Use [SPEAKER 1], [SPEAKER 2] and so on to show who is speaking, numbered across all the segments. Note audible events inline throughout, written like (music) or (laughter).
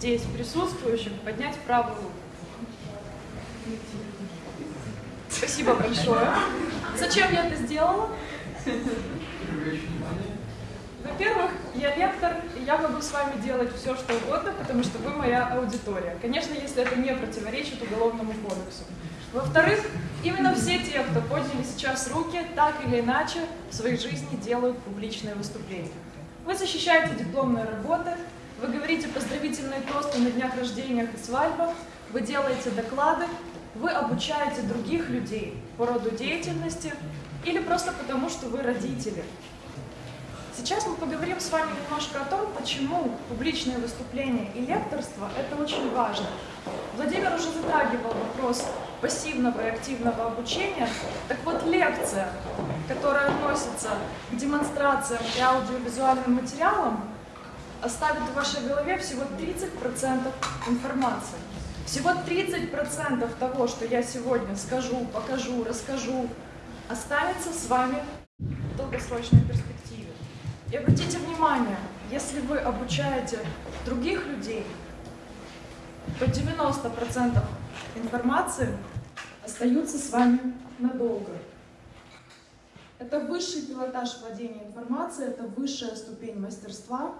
[SPEAKER 1] здесь присутствующих поднять правую руку. Спасибо большое. Зачем я это сделала? Во-первых, я лектор, и я могу с вами делать все, что угодно, потому что вы моя аудитория. Конечно, если это не противоречит Уголовному кодексу. Во-вторых, именно все те, кто подняли сейчас руки, так или иначе в своей жизни делают публичные выступления. Вы защищаете дипломные работы, вы говорите поздравительные тосты на днях рождения и свадьбах, вы делаете доклады, вы обучаете других людей по роду деятельности или просто потому, что вы родители. Сейчас мы поговорим с вами немножко о том, почему публичные выступления и лекторство – это очень важно. Владимир уже затрагивал вопрос пассивного и активного обучения. Так вот, лекция, которая относится к демонстрациям и аудиовизуальным материалам, оставит в вашей голове всего 30% информации. Всего 30% того, что я сегодня скажу, покажу, расскажу, останется с вами в долгосрочной перспективе. И обратите внимание, если вы обучаете других людей, то 90% информации остаются с вами надолго. Это высший пилотаж владения информацией, это высшая ступень мастерства,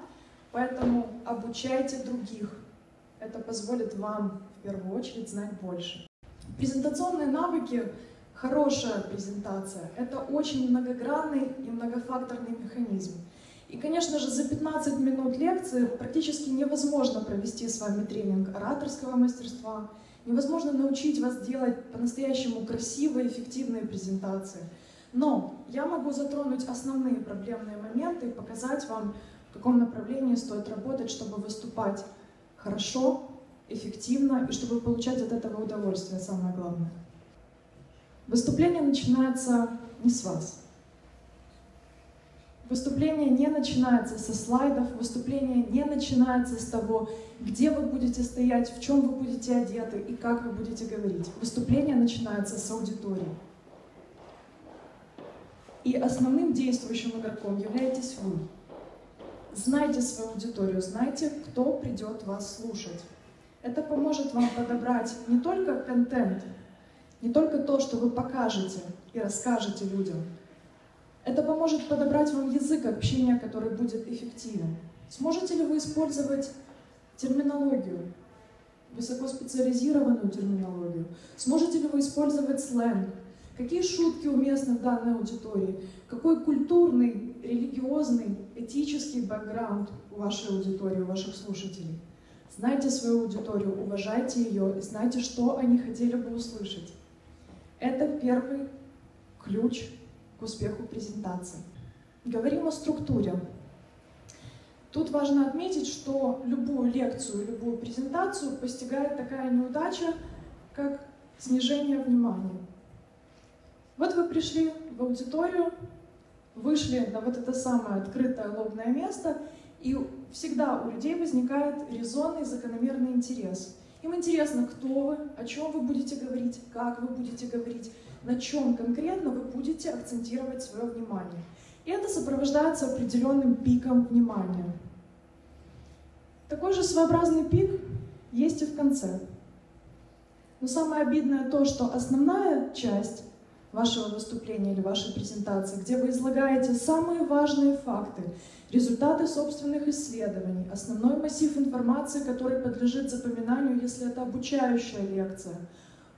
[SPEAKER 1] поэтому обучайте других. Это позволит вам в первую очередь знать больше. Презентационные навыки, хорошая презентация, это очень многогранный и многофакторный механизм. И, конечно же, за 15 минут лекции практически невозможно провести с вами тренинг ораторского мастерства, невозможно научить вас делать по-настоящему красивые, эффективные презентации. Но я могу затронуть основные проблемные моменты и показать вам, в каком направлении стоит работать, чтобы выступать хорошо, эффективно и чтобы получать от этого удовольствие, самое главное. Выступление начинается не с вас. Выступление не начинается со слайдов, выступление не начинается с того, где вы будете стоять, в чем вы будете одеты и как вы будете говорить. Выступление начинается с аудитории. И основным действующим игроком являетесь вы. Знайте свою аудиторию, знайте, кто придет вас слушать. Это поможет вам подобрать не только контент, не только то, что вы покажете и расскажете людям. Это поможет подобрать вам язык общения, который будет эффективен. Сможете ли вы использовать терминологию, высокоспециализированную терминологию? Сможете ли вы использовать сленг? Какие шутки уместны в данной аудитории? Какой культурный, религиозный, этический бэкграунд у вашей аудитории, у ваших слушателей? Знайте свою аудиторию, уважайте ее и знайте, что они хотели бы услышать. Это первый ключ к успеху презентации. Говорим о структуре. Тут важно отметить, что любую лекцию, любую презентацию постигает такая неудача, как снижение внимания. Вот вы пришли в аудиторию, вышли на вот это самое открытое лобное место, и всегда у людей возникает резонный закономерный интерес. Им интересно, кто вы, о чем вы будете говорить, как вы будете говорить, на чем конкретно вы будете акцентировать свое внимание. И это сопровождается определенным пиком внимания. Такой же своеобразный пик есть и в конце. Но самое обидное то, что основная часть вашего выступления или вашей презентации, где вы излагаете самые важные факты, результаты собственных исследований, основной массив информации, который подлежит запоминанию, если это обучающая лекция,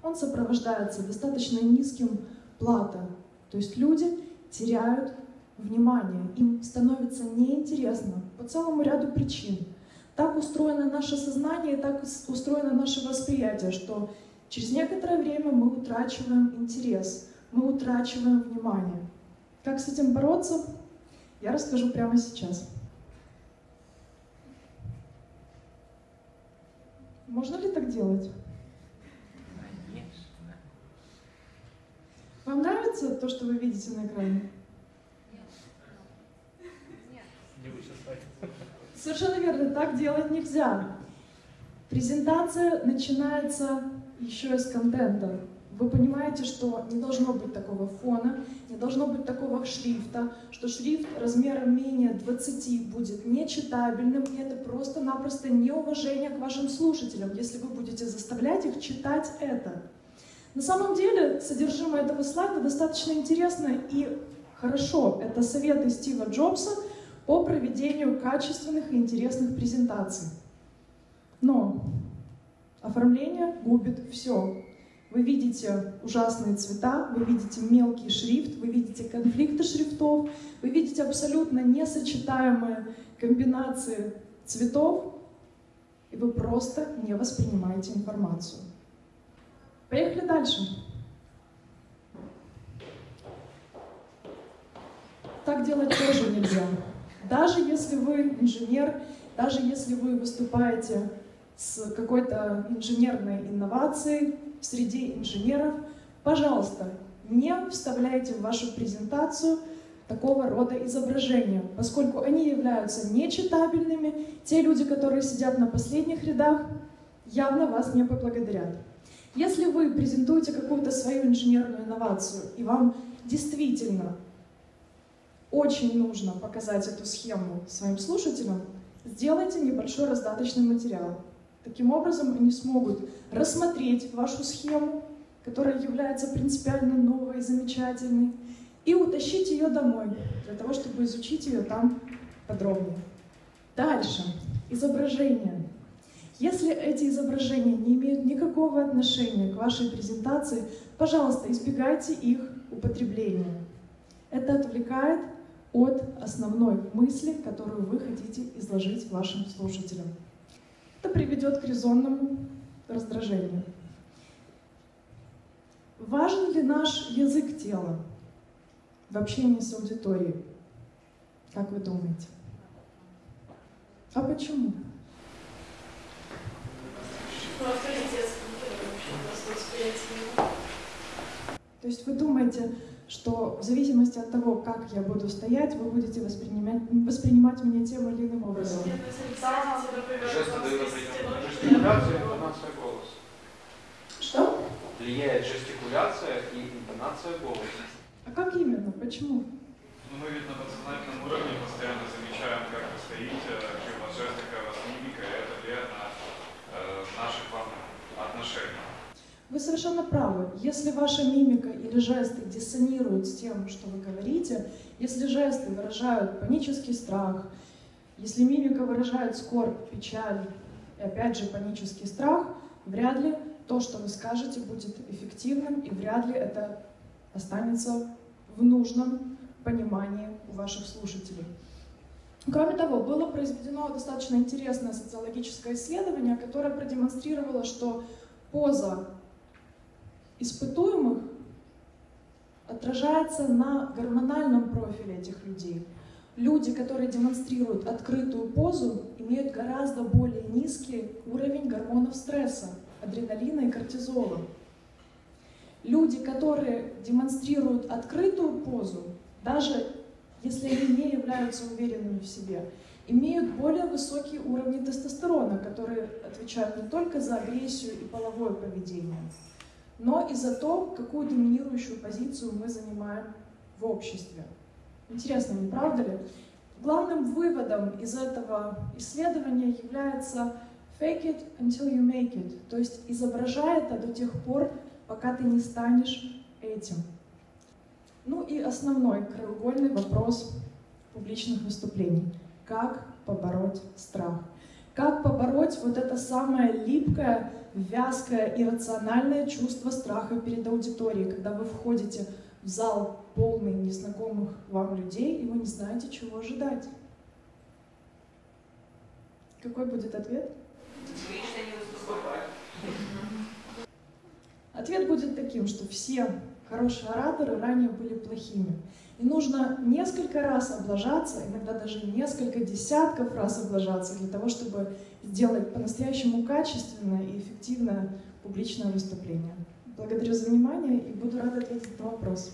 [SPEAKER 1] он сопровождается достаточно низким платом. То есть люди теряют внимание, им становится неинтересно по целому ряду причин. Так устроено наше сознание, так устроено наше восприятие, что через некоторое время мы утрачиваем интерес – мы утрачиваем внимание. Как с этим бороться, я расскажу прямо сейчас. Можно ли так делать? Конечно. Вам нравится то, что вы видите на экране? Нет. Нет. Совершенно верно, так делать нельзя. Презентация начинается еще из контента. Вы понимаете, что не должно быть такого фона, не должно быть такого шрифта, что шрифт размером менее 20 будет нечитабельным, и это просто-напросто неуважение к вашим слушателям, если вы будете заставлять их читать это. На самом деле, содержимое этого слайда достаточно интересно и хорошо. Это советы Стива Джобса по проведению качественных и интересных презентаций. Но оформление губит все. Вы видите ужасные цвета, вы видите мелкий шрифт, вы видите конфликты шрифтов, вы видите абсолютно несочетаемые комбинации цветов, и вы просто не воспринимаете информацию. Поехали дальше. Так делать тоже нельзя. Даже если вы инженер, даже если вы выступаете с какой-то инженерной инновацией в среде инженеров, пожалуйста, не вставляйте в вашу презентацию такого рода изображения, поскольку они являются нечитабельными. Те люди, которые сидят на последних рядах, явно вас не поблагодарят. Если вы презентуете какую-то свою инженерную инновацию, и вам действительно очень нужно показать эту схему своим слушателям, сделайте небольшой раздаточный материал. Таким образом, они смогут рассмотреть вашу схему, которая является принципиально новой и замечательной, и утащить ее домой, для того, чтобы изучить ее там подробнее. Дальше. Изображение. Если эти изображения не имеют никакого отношения к вашей презентации, пожалуйста, избегайте их употребления. Это отвлекает от основной мысли, которую вы хотите изложить вашим слушателям. Это приведет к резонному раздражению. Важен ли наш язык тела в общении с аудиторией? Как вы думаете? А почему? То есть вы думаете, что в зависимости от того, как я буду стоять, вы будете воспринимать, воспринимать меня тем или иным образом.
[SPEAKER 2] Жестикуляция и интонация голоса.
[SPEAKER 1] Что?
[SPEAKER 2] Влияет жестикуляция и интонация голоса.
[SPEAKER 1] А как именно? Почему?
[SPEAKER 3] Ну, мы ведь на подсознательном уровне постоянно замечаем, как вы стоите, какие у вас жесты, какая у вас мимика, и это влияет на э, наши к вам отношения.
[SPEAKER 1] Вы совершенно правы. Если ваша мимика или жесты диссонируют с тем, что вы говорите, если жесты выражают панический страх, если мимика выражает скорбь, печаль и опять же панический страх, вряд ли то, что вы скажете, будет эффективным и вряд ли это останется в нужном понимании у ваших слушателей. Кроме того, было произведено достаточно интересное социологическое исследование, которое продемонстрировало, что поза испытуемых отражается на гормональном профиле этих людей. Люди, которые демонстрируют открытую позу, имеют гораздо более низкий уровень гормонов стресса, адреналина и кортизола. Люди, которые демонстрируют открытую позу, даже если они не являются уверенными в себе, имеют более высокие уровни тестостерона, которые отвечают не только за агрессию и половое поведение, но и за то, какую доминирующую позицию мы занимаем в обществе. Интересно, не правда ли? Главным выводом из этого исследования является fake it until you make it, то есть изображай это до тех пор, пока ты не станешь этим. Ну и основной краеугольный вопрос публичных выступлений. Как побороть страх? Как побороть вот это самое липкое, вязкое, иррациональное чувство страха перед аудиторией, когда вы входите в зал полный незнакомых вам людей, и вы не знаете, чего ожидать? Какой будет ответ? Ответ будет таким, что все хорошие ораторы ранее были плохими. И нужно несколько раз облажаться, иногда даже несколько десятков раз облажаться для того, чтобы сделать по-настоящему качественное и эффективное публичное выступление. Благодарю за внимание и буду рада ответить на вопрос.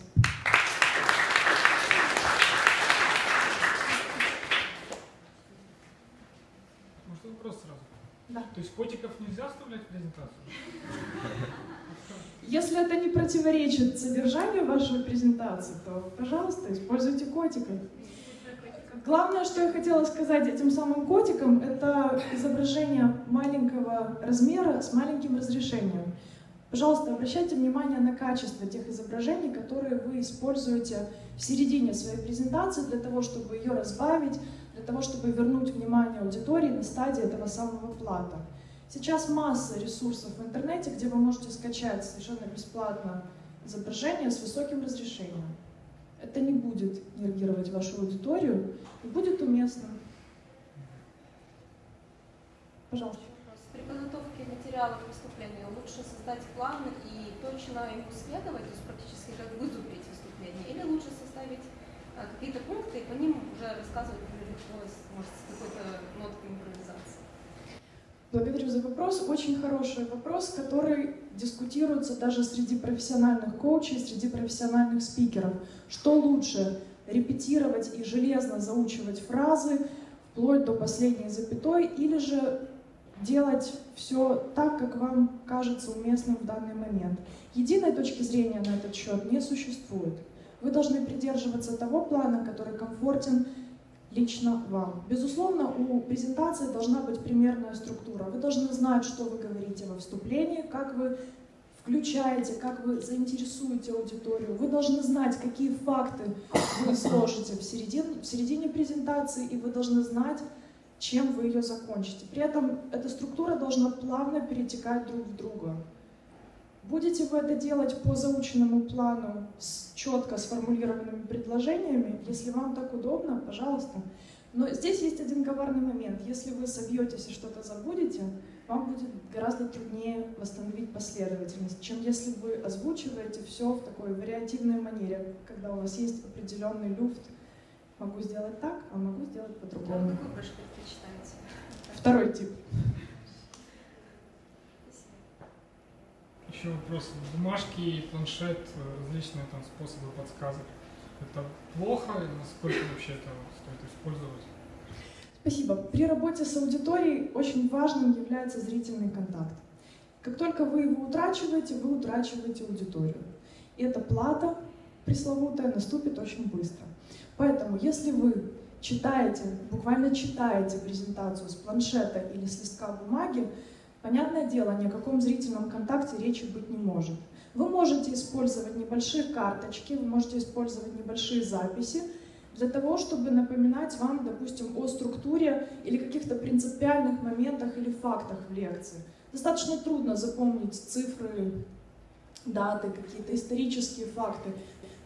[SPEAKER 1] Да.
[SPEAKER 4] То есть котиков нельзя вставлять в презентацию?
[SPEAKER 1] Если это не противоречит содержанию вашей презентации, то, пожалуйста, используйте котиков. Главное, что я хотела сказать этим самым котиком, это изображение маленького размера с маленьким разрешением. Пожалуйста, обращайте внимание на качество тех изображений, которые вы используете в середине своей презентации для того, чтобы ее разбавить, для того, чтобы вернуть внимание аудитории на стадии этого самого плата. Сейчас масса ресурсов в интернете, где вы можете скачать совершенно бесплатно изображение с высоким разрешением. Это не будет нервировать вашу аудиторию и будет уместно. Пожалуйста.
[SPEAKER 5] При подготовке материалов выступления лучше создать план и точно ему следовать, то есть практически как выступить выступление, или лучше составить а, какие-то пункты и по ним уже рассказывать, например, может, с какой-то ноткой импровизации?
[SPEAKER 1] Благодарю за вопрос. Очень хороший вопрос, который дискутируется даже среди профессиональных коучей, среди профессиональных спикеров. Что лучше, репетировать и железно заучивать фразы вплоть до последней запятой, или же делать все так, как вам кажется уместным в данный момент. Единой точки зрения на этот счет не существует. Вы должны придерживаться того плана, который комфортен лично вам. Безусловно, у презентации должна быть примерная структура. Вы должны знать, что вы говорите во вступлении, как вы включаете, как вы заинтересуете аудиторию. Вы должны знать, какие факты вы изложите в середине, в середине презентации, и вы должны знать, чем вы ее закончите. При этом эта структура должна плавно перетекать друг в друга. Будете вы это делать по заученному плану с четко сформулированными предложениями, если вам так удобно, пожалуйста. Но здесь есть один коварный момент. Если вы собьетесь и что-то забудете, вам будет гораздо труднее восстановить последовательность, чем если вы озвучиваете все в такой вариативной манере, когда у вас есть определенный люфт. Могу сделать так, а могу сделать по-другому. Второй тип.
[SPEAKER 4] Еще вопрос. Бумажки, планшет, различные там способы подсказок. Это плохо? Насколько вообще это стоит использовать?
[SPEAKER 1] Спасибо. При работе с аудиторией очень важным является зрительный контакт. Как только вы его утрачиваете, вы утрачиваете аудиторию. И эта плата пресловутая наступит очень быстро. Поэтому, если вы читаете, буквально читаете презентацию с планшета или с листка бумаги, понятное дело, ни о каком зрительном контакте речи быть не может. Вы можете использовать небольшие карточки, вы можете использовать небольшие записи для того, чтобы напоминать вам, допустим, о структуре или каких-то принципиальных моментах или фактах в лекции. Достаточно трудно запомнить цифры, даты, какие-то исторические факты.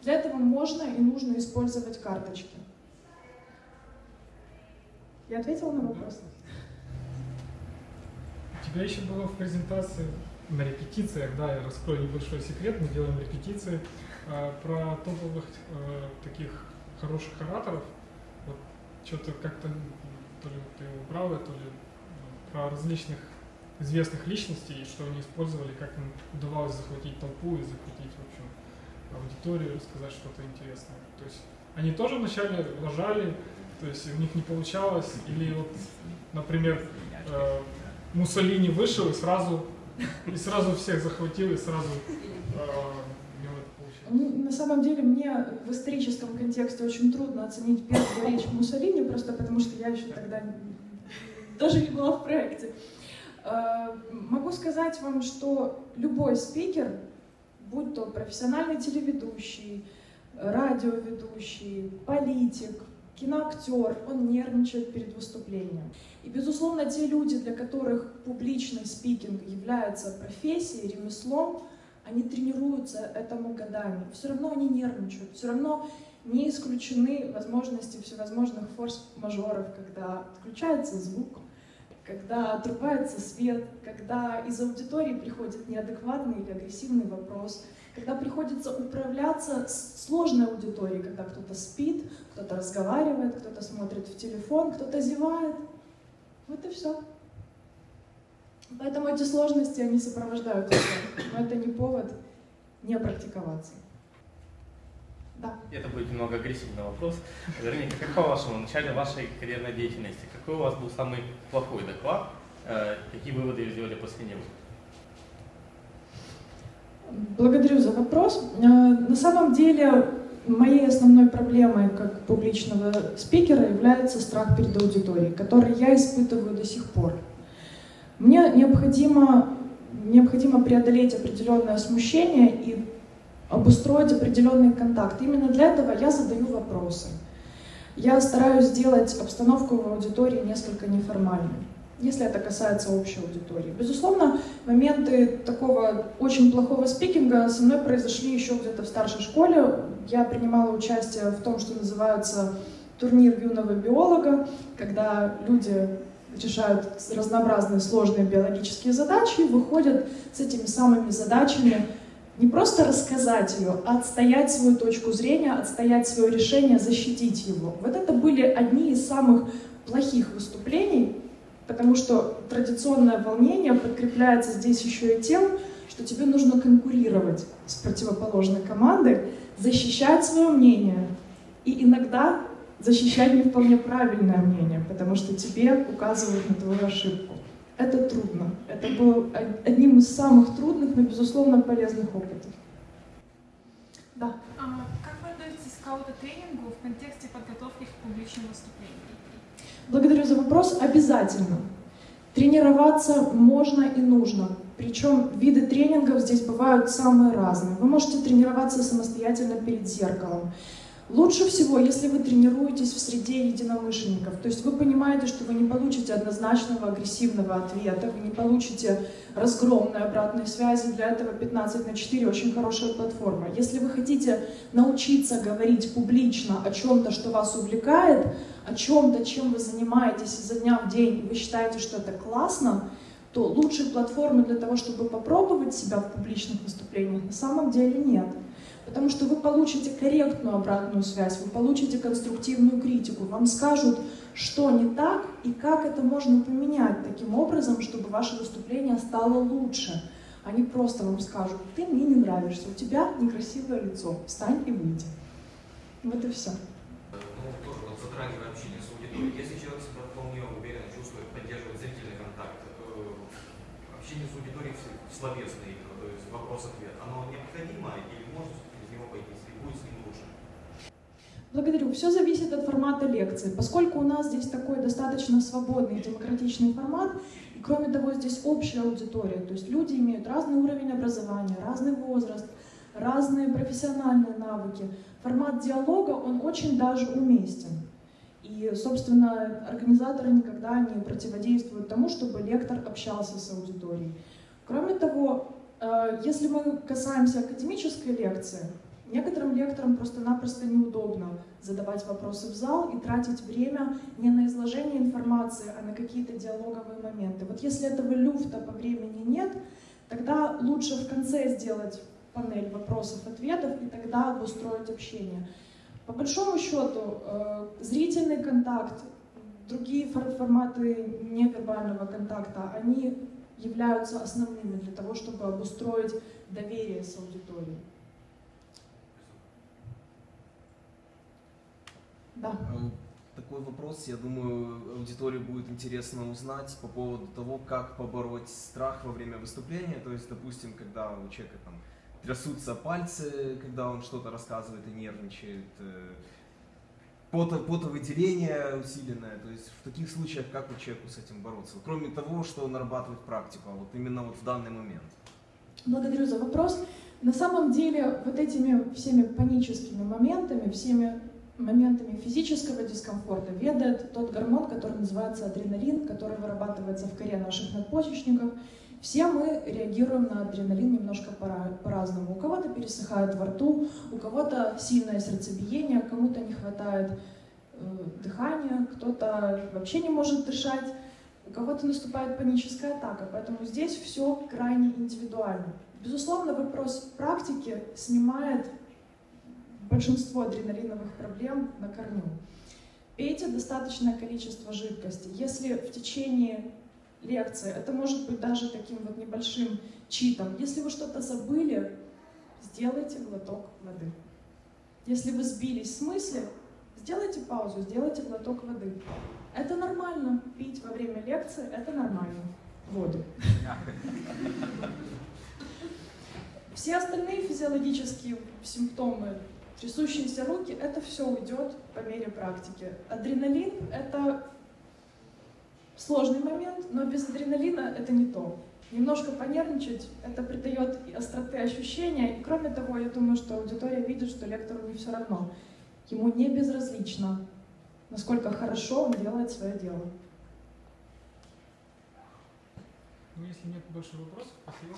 [SPEAKER 1] Для этого можно и нужно использовать карточки. Я ответила на вопрос?
[SPEAKER 4] У тебя еще было в презентации на репетициях, да, я раскрою небольшой секрет, мы делаем репетиции э, про топовых э, таких хороших ораторов. Вот что-то как-то то ли ты убрал, то ли ну, про различных известных личностей, что они использовали, как им удавалось захватить толпу и захватить, в общем, аудиторию, рассказать что-то интересное. То есть они тоже вначале лажали, то есть у них не получалось, или вот, например, э, Муссолини вышел и сразу, и сразу всех захватил, и сразу э,
[SPEAKER 1] на самом деле мне в историческом контексте очень трудно оценить первую речь Муссолини, просто потому что я еще тогда даже не была в проекте. Э, могу сказать вам, что любой спикер, будь то профессиональный телеведущий, радиоведущий, политик, киноактер, он нервничает перед выступлением. И, безусловно, те люди, для которых публичный спикинг является профессией, ремеслом, они тренируются этому годами. Все равно они нервничают, все равно не исключены возможности всевозможных форс-мажоров, когда отключается звук, когда отрубается свет, когда из аудитории приходит неадекватный или агрессивный вопрос, когда приходится управляться с сложной аудиторией, когда кто-то спит, кто-то разговаривает, кто-то смотрит в телефон, кто-то зевает. Вот и все. Поэтому эти сложности, они сопровождают тебя, но это не повод не практиковаться. Да.
[SPEAKER 6] Это будет немного агрессивный вопрос. Вернее, как по вашему начале вашей карьерной деятельности, какой у вас был самый плохой доклад Э, какие выводы сделали после него?
[SPEAKER 1] Благодарю за вопрос. Э, на самом деле, моей основной проблемой как публичного спикера является страх перед аудиторией, который я испытываю до сих пор. Мне необходимо, необходимо преодолеть определенное смущение и обустроить определенный контакт. Именно для этого я задаю вопросы. Я стараюсь сделать обстановку в аудитории несколько неформальной если это касается общей аудитории. Безусловно, моменты такого очень плохого спикинга со мной произошли еще где-то в старшей школе. Я принимала участие в том, что называется турнир юного биолога, когда люди решают разнообразные сложные биологические задачи и выходят с этими самыми задачами не просто рассказать ее, а отстоять свою точку зрения, отстоять свое решение, защитить его. Вот это были одни из самых плохих выступлений, Потому что традиционное волнение подкрепляется здесь еще и тем, что тебе нужно конкурировать с противоположной командой, защищать свое мнение и иногда защищать не вполне правильное мнение, потому что тебе указывают на твою ошибку. Это трудно. Это было одним из самых трудных, но, безусловно, полезных опытов.
[SPEAKER 7] Да. А как вы относитесь к аутотренингу в контексте подготовки к публичным выступлениям?
[SPEAKER 1] Благодарю за вопрос. Обязательно. Тренироваться можно и нужно. Причем виды тренингов здесь бывают самые разные. Вы можете тренироваться самостоятельно перед зеркалом. Лучше всего, если вы тренируетесь в среде единомышленников, то есть вы понимаете, что вы не получите однозначного агрессивного ответа, вы не получите разгромной обратной связи, для этого 15 на 4 очень хорошая платформа. Если вы хотите научиться говорить публично о чем-то, что вас увлекает, о чем-то, чем вы занимаетесь изо дня в день, и вы считаете, что это классно, то лучшей платформы для того, чтобы попробовать себя в публичных выступлениях, на самом деле нет. Потому что вы получите корректную обратную связь, вы получите конструктивную критику, вам скажут, что не так и как это можно поменять таким образом, чтобы ваше выступление стало лучше. Они просто вам скажут, ты мне не нравишься, у тебя некрасивое лицо, встань и выйди. Вот и все.
[SPEAKER 8] Ну, тоже вот затрагивая общение с аудиторией, если человек себя вполне уверенно чувствует, поддерживает зрительный контакт, общение с аудиторией словесное, то есть вопрос-ответ, оно необходимо или
[SPEAKER 1] Благодарю. Все зависит от формата лекции. Поскольку у нас здесь такой достаточно свободный демократичный формат, и кроме того, здесь общая аудитория, то есть люди имеют разный уровень образования, разный возраст, разные профессиональные навыки. Формат диалога, он очень даже уместен. И, собственно, организаторы никогда не противодействуют тому, чтобы лектор общался с аудиторией. Кроме того, э, если мы касаемся академической лекции, Некоторым лекторам просто-напросто неудобно задавать вопросы в зал и тратить время не на изложение информации, а на какие-то диалоговые моменты. Вот если этого люфта по времени нет, тогда лучше в конце сделать панель вопросов-ответов и тогда обустроить общение. По большому счету, э, зрительный контакт, другие форматы невербального контакта, они являются основными для того, чтобы обустроить доверие с аудиторией. Да.
[SPEAKER 9] Эм, такой вопрос, я думаю, аудитории будет интересно узнать по поводу того, как побороть страх во время выступления. То есть, допустим, когда у человека там трясутся пальцы, когда он что-то рассказывает и нервничает, э, пото, потовыделение усиленное. То есть в таких случаях как у человеку с этим бороться? Кроме того, что нарабатывать практику, а вот именно вот в данный момент.
[SPEAKER 1] Благодарю за вопрос. На самом деле вот этими всеми паническими моментами, всеми моментами физического дискомфорта ведает тот гормон, который называется адреналин, который вырабатывается в коре наших надпочечников. Все мы реагируем на адреналин немножко по-разному. У кого-то пересыхает во рту, у кого-то сильное сердцебиение, кому-то не хватает э, дыхания, кто-то вообще не может дышать, у кого-то наступает паническая атака. Поэтому здесь все крайне индивидуально. Безусловно, вопрос практики снимает большинство адреналиновых проблем на корню. Пейте достаточное количество жидкости. Если в течение лекции, это может быть даже таким вот небольшим читом, если вы что-то забыли, сделайте глоток воды. Если вы сбились с мысли, сделайте паузу, сделайте глоток воды. Это нормально. Пить во время лекции – это нормально. воду. (laughs) Все остальные физиологические симптомы, трясущиеся руки, это все уйдет по мере практики. Адреналин — это сложный момент, но без адреналина это не то. Немножко понервничать, это придает остроты ощущения. И кроме того, я думаю, что аудитория видит, что лектору не все равно. Ему не безразлично, насколько хорошо он делает свое дело.
[SPEAKER 4] Ну, если нет больше вопросов, спасибо.